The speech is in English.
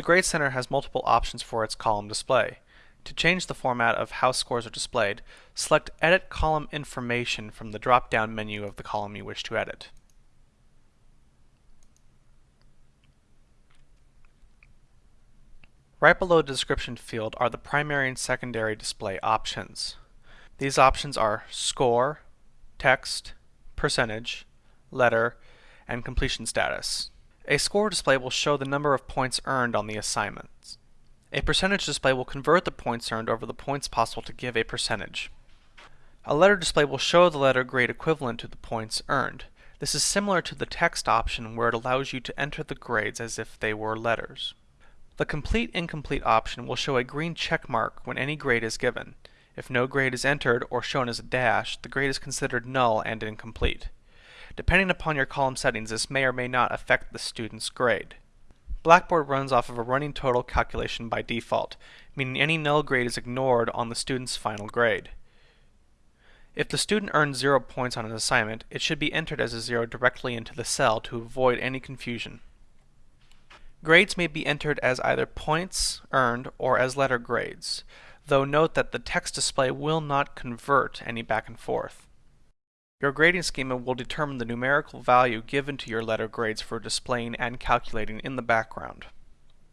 The Grade Center has multiple options for its column display. To change the format of how scores are displayed, select Edit Column Information from the drop-down menu of the column you wish to edit. Right below the description field are the primary and secondary display options. These options are score, text, percentage, letter, and completion status. A score display will show the number of points earned on the assignments. A percentage display will convert the points earned over the points possible to give a percentage. A letter display will show the letter grade equivalent to the points earned. This is similar to the text option where it allows you to enter the grades as if they were letters. The Complete Incomplete option will show a green check mark when any grade is given. If no grade is entered or shown as a dash, the grade is considered null and incomplete. Depending upon your column settings, this may or may not affect the student's grade. Blackboard runs off of a running total calculation by default, meaning any null grade is ignored on the student's final grade. If the student earns zero points on an assignment, it should be entered as a zero directly into the cell to avoid any confusion. Grades may be entered as either points earned or as letter grades, though note that the text display will not convert any back and forth. Your grading schema will determine the numerical value given to your letter grades for displaying and calculating in the background.